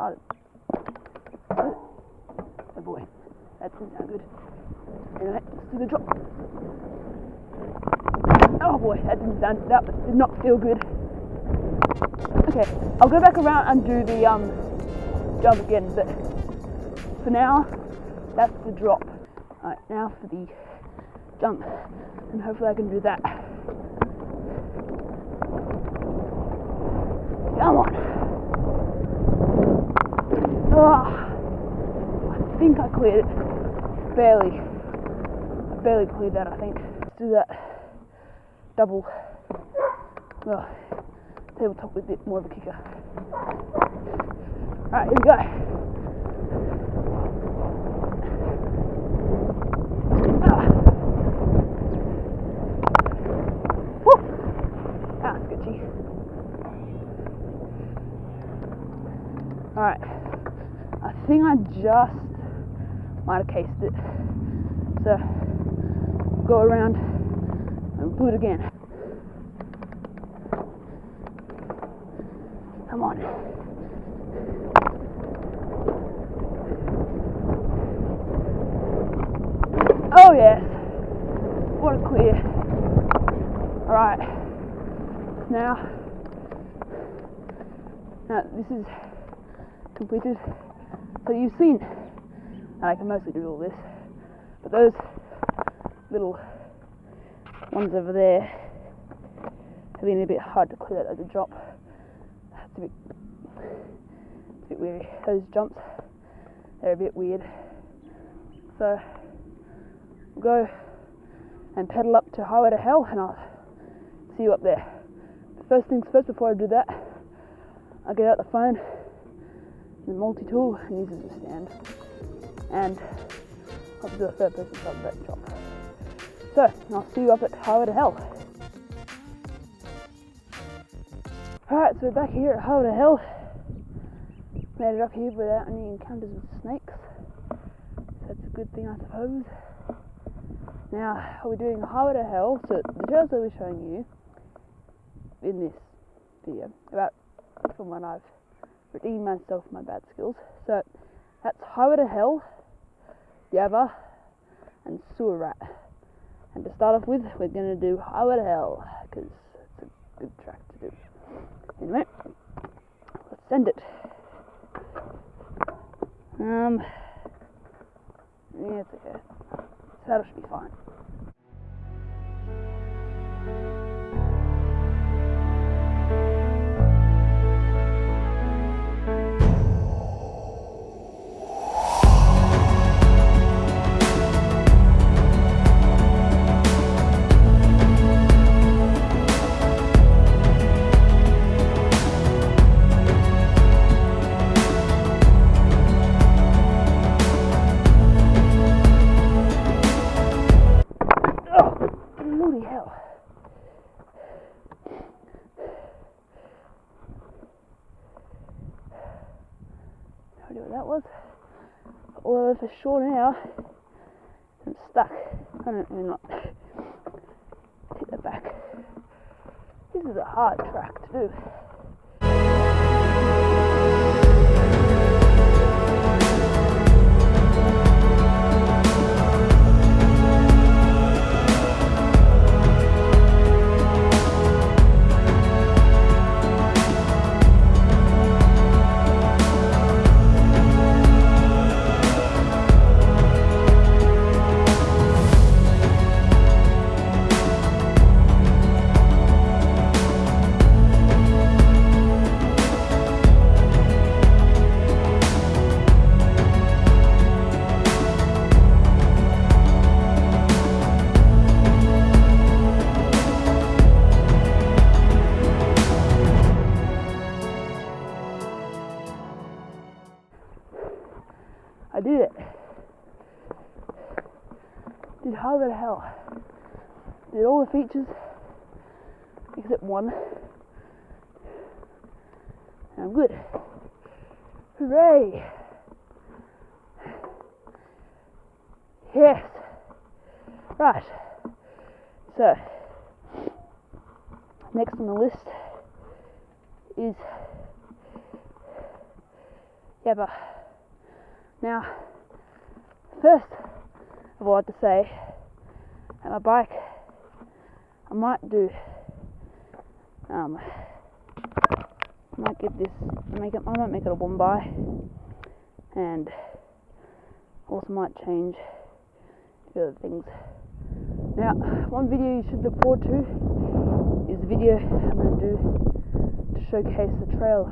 started. Oh boy, that didn't sound good. Anyway, let's do the drop. Oh boy, that didn't sound, that did not feel good. Okay, I'll go back around and do the um, jump again, but for now, that's the drop. Alright, now for the jump, and hopefully I can do that. Come on. Oh, I think I cleared it. Barely. I barely cleared that, I think. Let's do that double. Oh, tabletop with a bit more of a kicker. Alright, here we go. Ah. Ah. Alright. I think I just might have cased it. So go around and do it again. Come on. Oh yes. What a clear. Alright. Now now this is completed. So you've seen and I can mostly do all this. But those little ones over there have been a bit hard to clear as a drop. It's a bit, it's a bit weird. Those jumps, they're a bit weird. So we'll go and pedal up to Highway to Hell and I'll see you up there. First things first, before I do that, I'll get out the phone, the multi-tool, and use it as a stand. And I'll do a third person shot of that drop. So, I'll see you up at Highway to Hell. Alright, so we're back here at Highway to Hell. Made it up here without any encounters with snakes. That's a good thing, I suppose. Now, we're we doing Highway to Hell? So, the trails that we're showing you in this video, about from when I've redeemed myself my bad skills. So, that's Highway to Hell, Yabba, and Sewer Rat. And to start off with, we're going to do Highway to Hell, because it's a good track to do. Anyway, let's send it. Um, yeah, it's okay. Saddle should be fine. Idea what that was. Although for sure now, I'm stuck. I don't even know. Take that back. This is a hard track to do. I did it. Did Highway the Hell. Did all the features except one. And I'm good. Hooray! Yes. Right. So, next on the list is Yabba. Now, first of all, I have to say, at my bike, I might do, um, I might give this, make it, I might make it a one by, and also might change the other things. Now, one video you should look forward to is the video I'm going to do to showcase the trail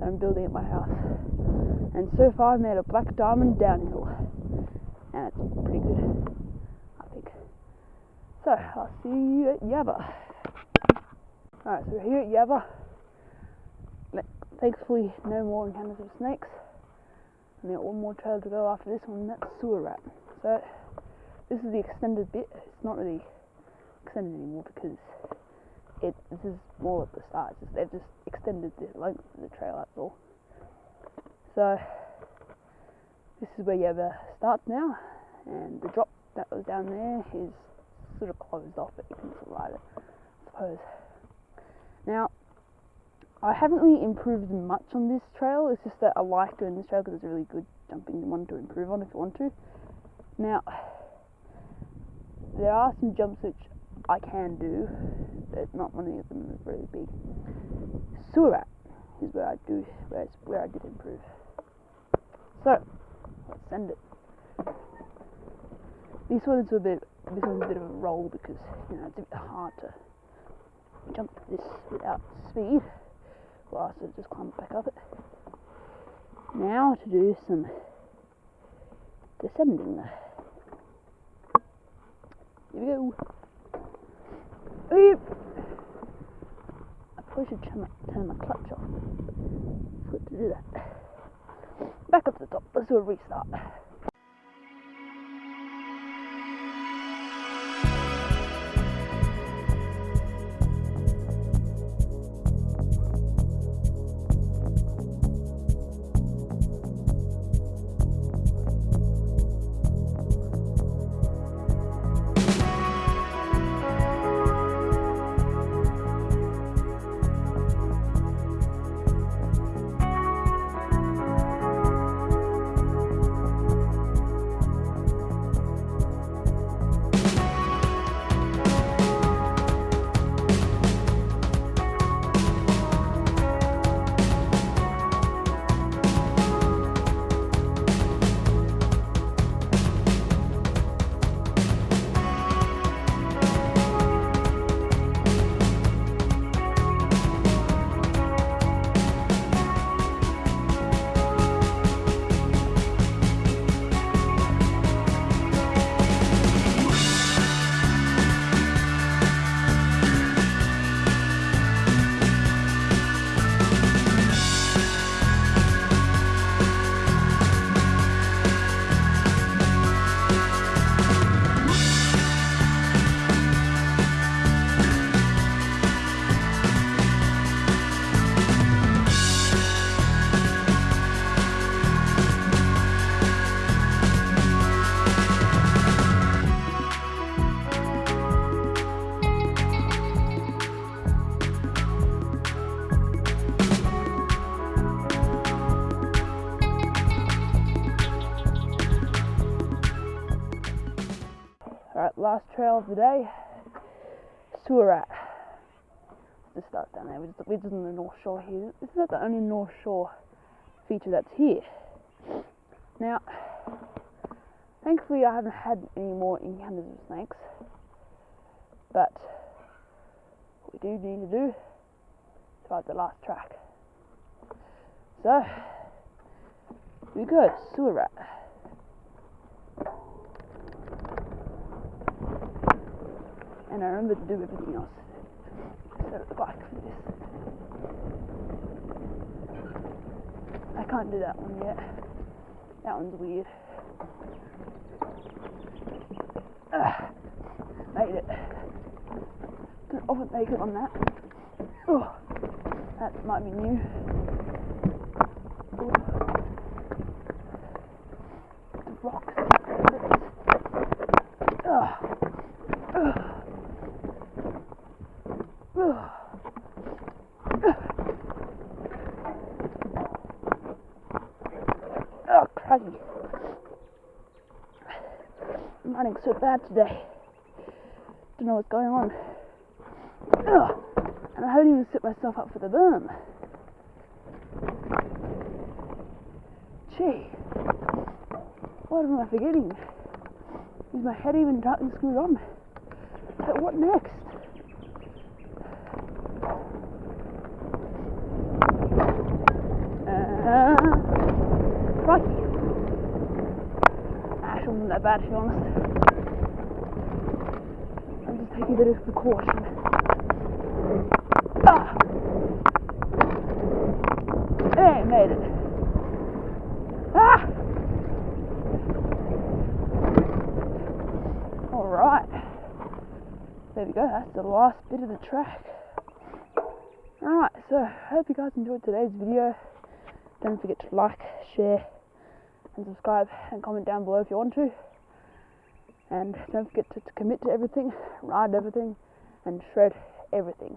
that I'm building at my house. And so far I've made a black diamond downhill. And it's pretty good, I think. So, I'll see you at Yabba. Alright, so we're here at Yabba. Thankfully, no more encounters of snakes. And got one more trail to go after this one, that's sewer rat. So, this is the extended bit. It's not really extended anymore because it this is more at the start. Just, they've just extended the length of the trail. That's all. So this is where Yabba starts now, and the drop that was down there is sort of closed off, but you can still ride it, I suppose. Now, I haven't really improved much on this trail. It's just that I like doing this trail because it's a really good jumping one to improve on if you want to. Now, there are some jumps which I can do, but not many of them are really big. Sewer Rat is where I do, where, where I did improve. So, let's send it. This one is a bit, this one's a bit of a roll because you know it's a bit hard to jump this without speed. Well, so just climb back up it. Now to do some descending. Here we go. I probably should turn my, turn my clutch off. Good to do that. Back up to the top. Let's do a restart. Last trail of the day. Sewer Rat. Just start down there. We're just, we're just on the North Shore here. This is not the only North Shore feature that's here. Now, thankfully I haven't had any more encounters of snakes. But, what we do need to do is ride the last track. So, we go, Sewer Rat. And I remember to do everything else. Set up the bike for this. I can't do that one yet. That one's weird. Ugh, made it. Can often make it on that. Oh, that might be new. Oh. The rocks. Ugh. Ugh. crikey. I'm so bad today. Don't know what's going on. Ugh. And I haven't even set myself up for the berm. Gee. What am I forgetting? Is my head even tightly screwed on? So what next? Uh, crikey. Actually, wasn't that bad to be honest. Taking a bit of precaution. Ah! Hey, made it. Ah! Alright. There we go, that's the last bit of the track. Alright, so I hope you guys enjoyed today's video. Don't forget to like, share, and subscribe, and comment down below if you want to. And don't forget to, to commit to everything, ride everything, and shred everything.